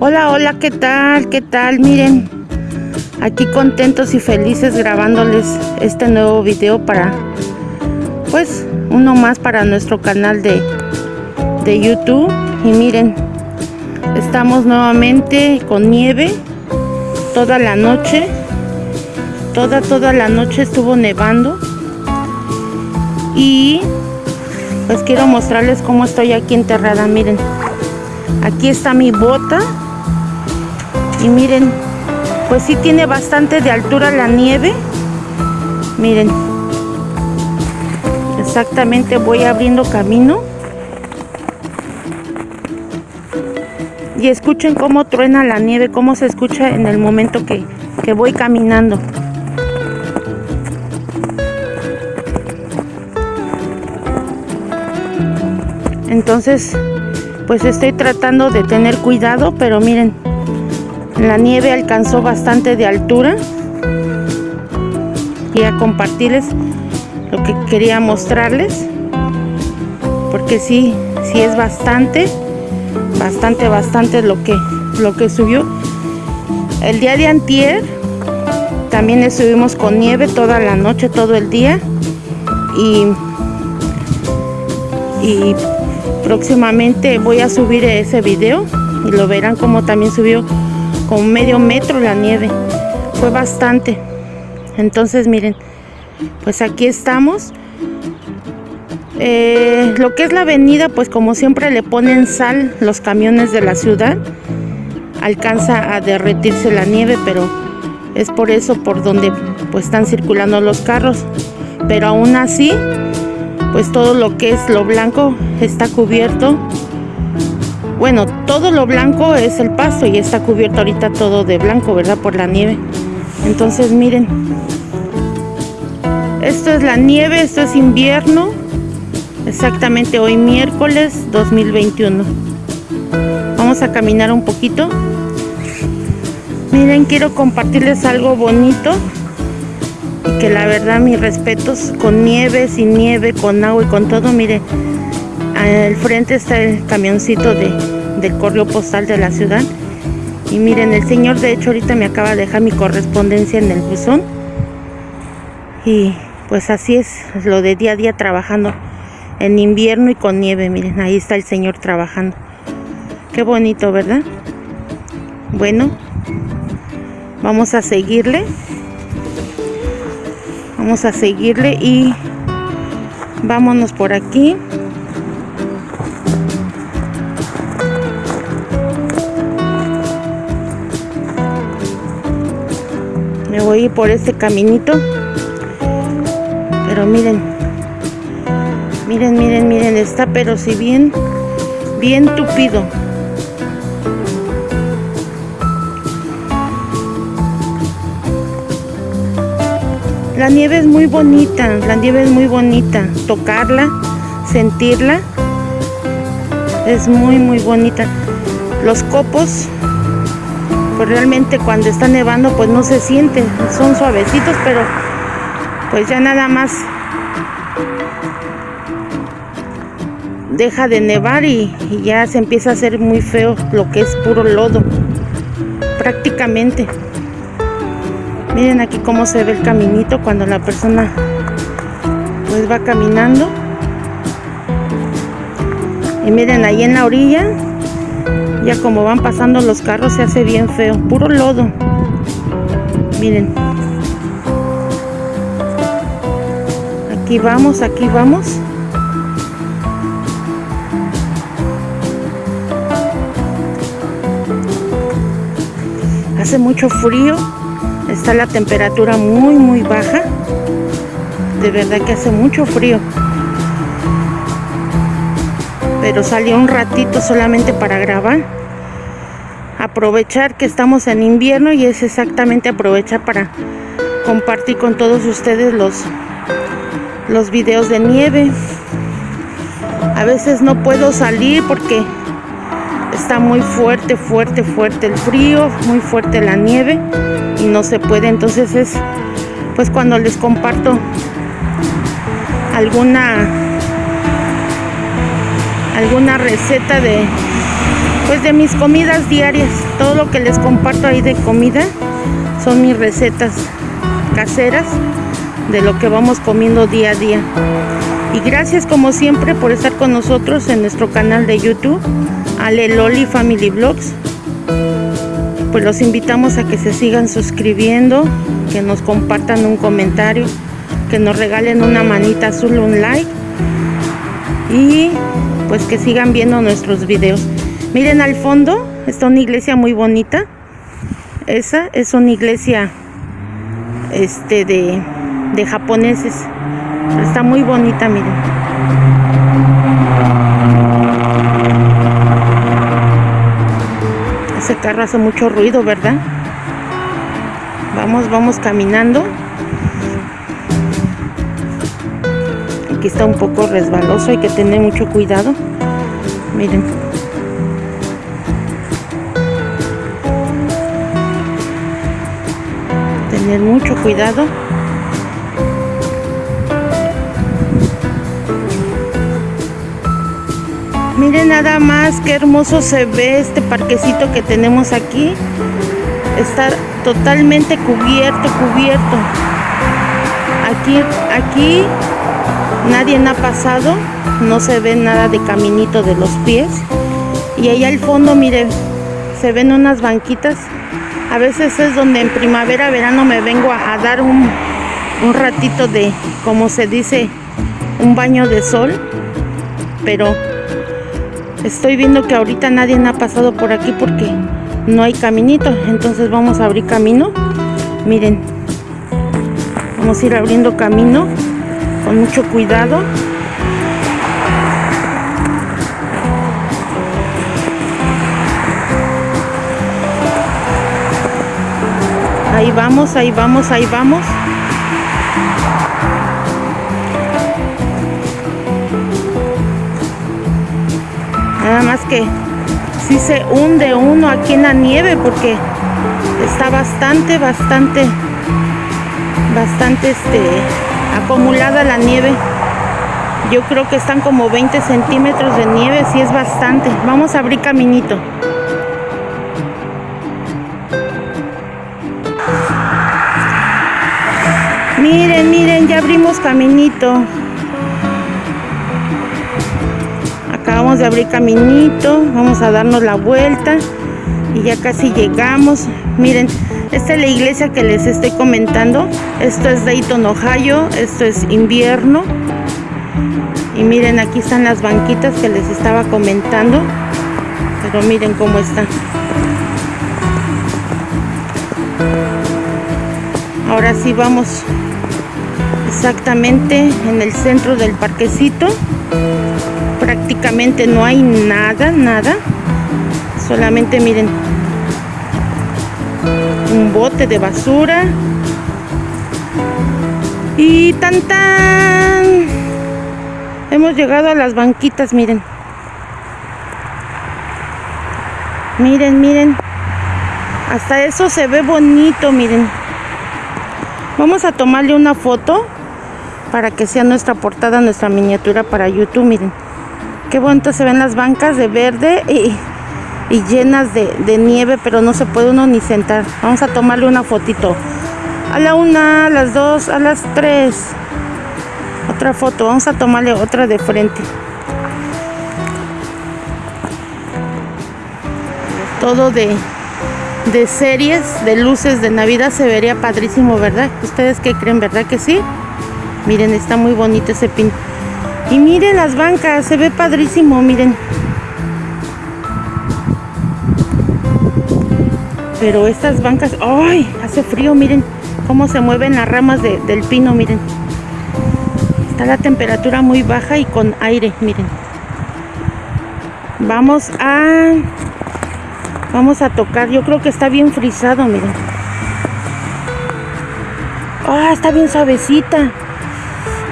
Hola, hola, ¿qué tal? ¿Qué tal? Miren, aquí contentos y felices grabándoles este nuevo video para, pues, uno más para nuestro canal de, de YouTube. Y miren, estamos nuevamente con nieve toda la noche. Toda, toda la noche estuvo nevando. Y pues quiero mostrarles cómo estoy aquí enterrada, miren. Aquí está mi bota y miren pues sí tiene bastante de altura la nieve. Miren exactamente voy abriendo camino. Y escuchen cómo truena la nieve cómo se escucha en el momento que, que voy caminando. Entonces pues estoy tratando de tener cuidado pero miren la nieve alcanzó bastante de altura. Y a compartirles lo que quería mostrarles. Porque sí, sí es bastante, bastante, bastante lo que, lo que subió. El día de antier también estuvimos con nieve toda la noche, todo el día. Y, y próximamente voy a subir ese video y lo verán como también subió con medio metro la nieve. Fue bastante. Entonces miren, pues aquí estamos. Eh, lo que es la avenida, pues como siempre le ponen sal los camiones de la ciudad. Alcanza a derretirse la nieve, pero es por eso por donde pues están circulando los carros. Pero aún así, pues todo lo que es lo blanco está cubierto bueno, todo lo blanco es el pasto y está cubierto ahorita todo de blanco, ¿verdad? Por la nieve. Entonces, miren. Esto es la nieve, esto es invierno. Exactamente hoy miércoles 2021. Vamos a caminar un poquito. Miren, quiero compartirles algo bonito. Y que la verdad, mis respetos con nieve, sin nieve, con agua y con todo. Miren, al frente está el camioncito de, del correo postal de la ciudad. Y miren, el señor de hecho ahorita me acaba de dejar mi correspondencia en el buzón. Y pues así es lo de día a día trabajando en invierno y con nieve. Miren, ahí está el señor trabajando. Qué bonito, ¿verdad? Bueno, vamos a seguirle. Vamos a seguirle y vámonos por aquí. Por este caminito. Pero miren miren miren miren está pero si bien bien tupido. La nieve es muy bonita la nieve es muy bonita. Tocarla sentirla es muy muy bonita. Los copos pues realmente cuando está nevando pues no se siente, son suavecitos, pero pues ya nada más deja de nevar y, ya se empieza a hacer muy feo lo que es puro lodo, prácticamente. Miren aquí cómo se ve el caminito cuando la persona pues va caminando. Y miren ahí en la orilla ya como van pasando los carros se hace bien feo. Puro lodo. Miren. Aquí vamos aquí vamos. Hace mucho frío. Está la temperatura muy muy baja. De verdad que hace mucho frío. Pero salió un ratito solamente para grabar aprovechar que estamos en invierno y es exactamente aprovechar para compartir con todos ustedes los los videos de nieve. A veces no puedo salir porque está muy fuerte fuerte fuerte el frío muy fuerte la nieve y no se puede. Entonces es pues cuando les comparto alguna alguna receta de pues de mis comidas diarias todo lo que les comparto ahí de comida son mis recetas caseras de lo que vamos comiendo día a día. Y gracias como siempre por estar con nosotros en nuestro canal de YouTube, Ale Loli Family Vlogs. Pues los invitamos a que se sigan suscribiendo, que nos compartan un comentario, que nos regalen una manita azul, un like y pues que sigan viendo nuestros videos. Miren al fondo, está una iglesia muy bonita. Esa es una iglesia este de, de japoneses. Está muy bonita, miren. Ese carro hace mucho ruido, ¿verdad? Vamos, vamos caminando. Aquí está un poco resbaloso, hay que tener mucho cuidado. Miren. Tener mucho cuidado. Miren nada más qué hermoso se ve este parquecito que tenemos aquí. Está totalmente cubierto, cubierto. Aquí, aquí nadie ha pasado. No se ve nada de caminito de los pies. Y allá al fondo, miren, se ven unas banquitas. A veces es donde en primavera, verano me vengo a, dar un, un ratito de, como se dice, un baño de sol. Pero Estoy viendo que ahorita nadie ha pasado por aquí porque no hay caminito. Entonces vamos a abrir camino. Miren. Vamos a ir abriendo camino con mucho cuidado. Ahí vamos, ahí vamos, ahí vamos. Nada más que si se hunde uno aquí en la nieve porque está bastante, bastante, bastante este, acumulada la nieve. Yo creo que están como 20 centímetros de nieve, sí es bastante. Vamos a abrir caminito. Miren, miren, ya abrimos caminito. Acabamos de abrir caminito, vamos a darnos la vuelta y ya casi llegamos. Miren, esta es la iglesia que les estoy comentando. Esto es Dayton, Ohio, esto es invierno. Y miren, aquí están las banquitas que les estaba comentando. Pero miren cómo está. Ahora sí vamos exactamente en el centro del parquecito prácticamente no hay nada, nada. Solamente miren, un bote de basura. Y tan tan. Hemos llegado a las banquitas, miren. Miren, miren. Hasta eso se ve bonito, miren. Vamos a tomarle una foto para que sea nuestra portada, nuestra miniatura para YouTube, miren. Qué bonito se ven las bancas de verde y, llenas de, nieve, pero no se puede uno ni sentar. Vamos a tomarle una fotito. A la una, a las dos, a las tres. Otra foto, vamos a tomarle otra de frente. Todo de, de series, de luces de Navidad se vería padrísimo, ¿verdad? ¿Ustedes qué creen, verdad que sí? Miren, está muy bonito ese pin. Y miren las bancas, se ve padrísimo, miren. Pero estas bancas, ¡ay! Hace frío, miren cómo se mueven las ramas del pino, miren. Está la temperatura muy baja y con aire, miren. Vamos a... Vamos a tocar, yo creo que está bien frisado, miren. ¡Ah! está bien suavecita.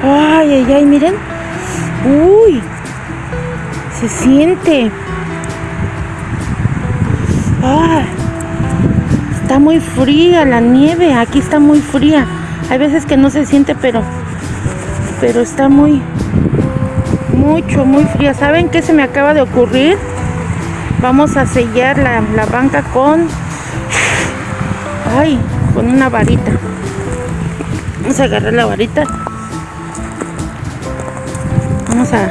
¡Ay, ay, ay! Miren. Uy, se siente. Ah, está muy fría la nieve. Aquí está muy fría. Hay veces que no se siente, pero, pero está muy, mucho, muy fría. ¿Saben qué se me acaba de ocurrir? Vamos a sellar la, la banca con... Ay, con una varita. Vamos a agarrar la varita. Vamos a...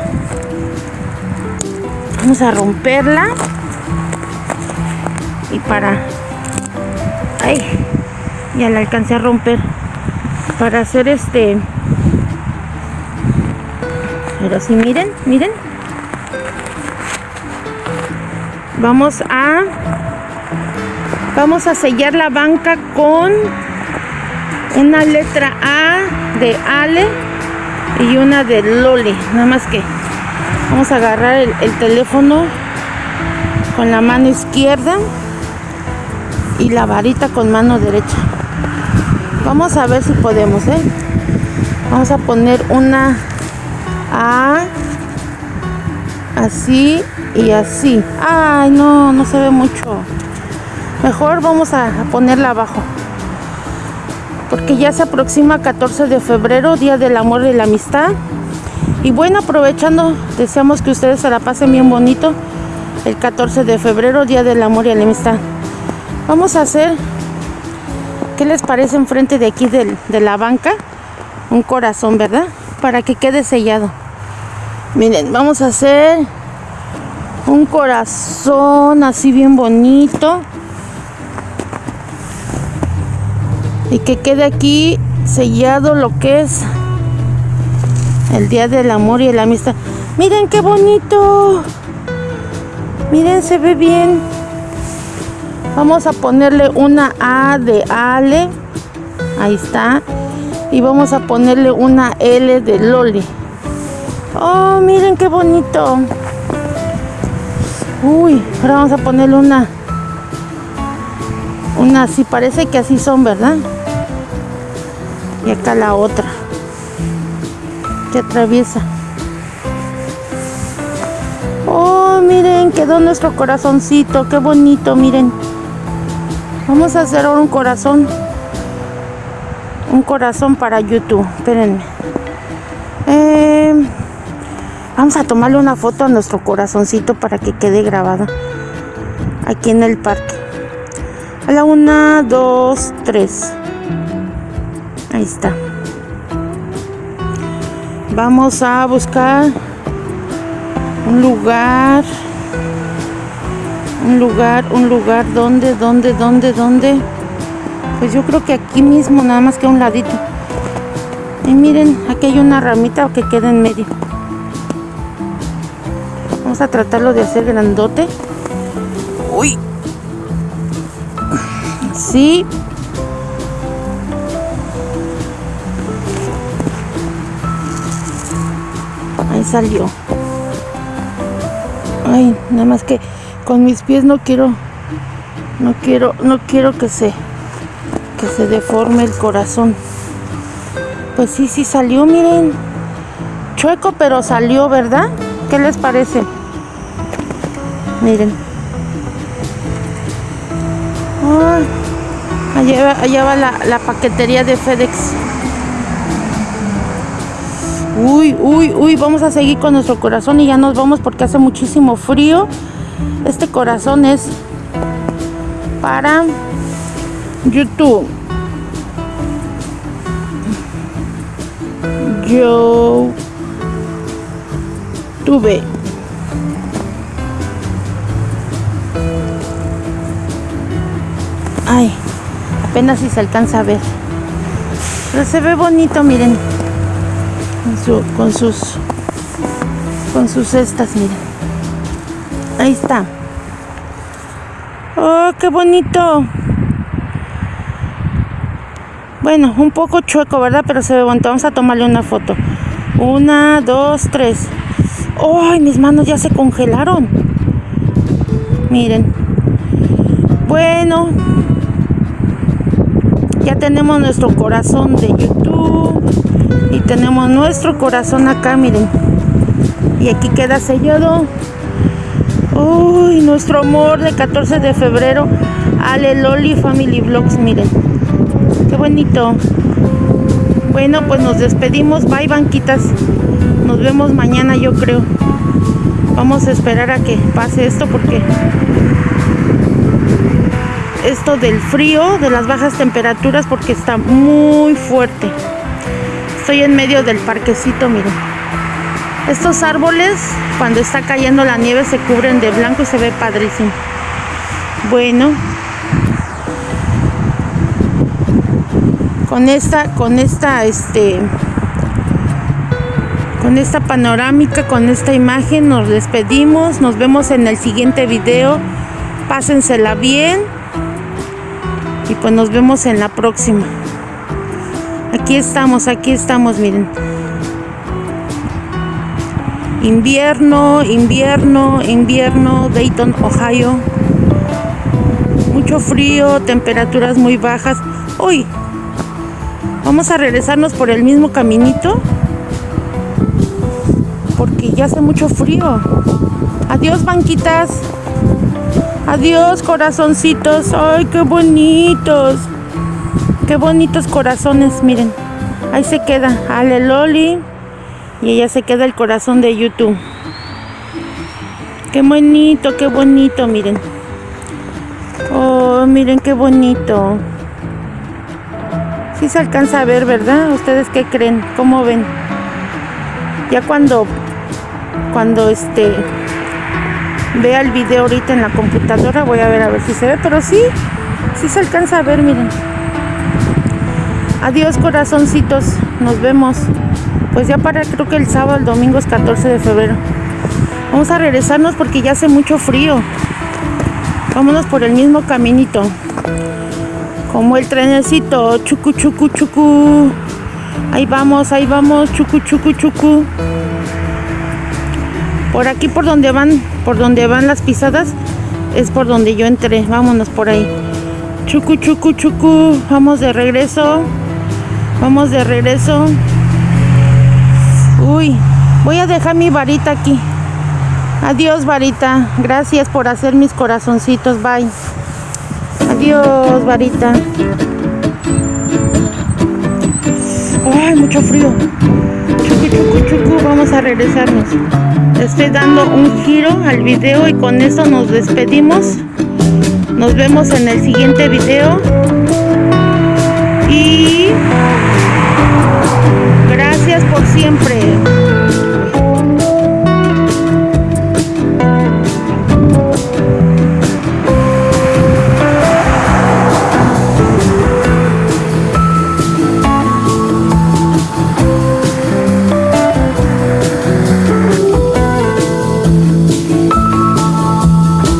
Vamos a romperla. Y para... Ay, ya la alcancé a romper. Para hacer este... Pero si miren, miren. Vamos a vamos a sellar la banca con una letra A de Ale y una de Lole. Nada más que vamos a agarrar el, el teléfono con la mano izquierda y la varita con mano derecha. Vamos a ver si podemos, ¿eh? Vamos a poner una A así y así. Ay, no, no se ve mucho. Mejor vamos a ponerla abajo. Porque ya se aproxima 14 de febrero, Día del Amor y la Amistad. Y bueno, aprovechando, deseamos que ustedes se la pasen bien bonito. El 14 de febrero, Día del Amor y la Amistad. Vamos a hacer, ¿qué les parece enfrente de aquí de la banca? Un corazón, ¿verdad? Para que quede sellado. Miren, vamos a hacer un corazón así bien bonito. Y que quede aquí sellado lo que es el Día del Amor y la Amistad. Miren qué bonito. Miren, se ve bien. Vamos a ponerle una A de Ale. Ahí está. Y vamos a ponerle una L de Loli. Oh, miren qué bonito. Uy, ahora vamos a ponerle una. Una así, parece que así son, ¿verdad? Y acá la otra. Que atraviesa. Oh, miren, quedó nuestro corazoncito. Qué bonito, miren. Vamos a hacer un corazón. Un corazón para YouTube. Espérenme. Eh, vamos a tomarle una foto a nuestro corazoncito para que quede grabado. Aquí en el parque. A la una, dos, tres. Ahí está. Vamos a buscar un lugar un lugar, un lugar, ¿dónde, dónde, dónde, dónde? Pues yo creo que aquí mismo, nada más que a un ladito. Y miren, aquí hay una ramita que queda en medio. Vamos a tratarlo de hacer grandote. Uy. Sí. Salió. Ay, nada más que con mis pies no quiero no quiero no quiero que se que se deforme el corazón. Pues sí sí salió miren. Chueco pero salió verdad qué les parece miren. Allá, va la, la paquetería de FedEx uy uy uy vamos a seguir con nuestro corazón y ya nos vamos porque hace muchísimo frío este corazón es para YouTube. Yo tuve Ay, apenas si se alcanza a ver. Pero se ve bonito, miren. Con, con sus con sus cestas, miren. Ahí está. Oh, qué bonito. Bueno, un poco chueco, ¿verdad? Pero se ve bonito. Vamos a tomarle una foto. Una, dos, tres. ¡Ay, mis manos ya se congelaron! Miren. Bueno. Ya tenemos nuestro corazón de YouTube. Y tenemos nuestro corazón acá, miren. Y aquí queda sellado. Uy, nuestro amor de 14 de febrero. Ale Loli Family Vlogs, miren. Qué bonito. Bueno, pues nos despedimos. Bye, banquitas. Nos vemos mañana, yo creo. Vamos a esperar a que pase esto porque esto del frío, de las bajas temperaturas, porque está muy fuerte. Estoy en medio del parquecito, miren. Estos árboles, cuando está cayendo la nieve, se cubren de blanco y se ve padrísimo. Bueno, con esta, con esta, este, con esta panorámica, con esta imagen, nos despedimos. Nos vemos en el siguiente video. Pásensela bien. Y pues nos vemos en la próxima. Aquí estamos, aquí estamos, miren. Invierno, invierno, invierno, Dayton, Ohio. Mucho frío, temperaturas muy bajas. Uy, vamos a regresarnos por el mismo caminito. Porque ya hace mucho frío. Adiós, banquitas. Adiós, corazoncitos. Ay, qué bonitos. Qué bonitos corazones, miren. Ahí se queda Ale Loli. Y ella se queda el corazón de YouTube. Qué bonito, qué bonito, miren. Oh, miren qué bonito. Sí se alcanza a ver, ¿verdad? ¿Ustedes qué creen? ¿Cómo ven? Ya cuando, cuando este, vea el video ahorita en la computadora, voy a ver a ver si se ve, pero sí, sí se alcanza a ver, miren. Adiós corazoncitos, nos vemos. Pues ya para creo que el sábado, el domingo es 14 de febrero. Vamos a regresarnos porque ya hace mucho frío. Vámonos por el mismo caminito. Como el trenecito, chucu chucu chucu. Ahí vamos, ahí vamos, chucu chucu chucu. Por aquí por donde van, por donde van las pisadas, es por donde yo entré. Vámonos por ahí. Chucu chucu chucu. Vamos de regreso. Vamos de regreso. Uy, voy a dejar mi varita aquí. Adiós, varita. Gracias por hacer mis corazoncitos. Bye. Adiós, varita. ¡Ay, mucho frío! Chucu, chucu, chucu, vamos a regresarnos. Estoy dando un giro al video y con eso nos despedimos. Nos vemos en el siguiente video. Y gracias por siempre.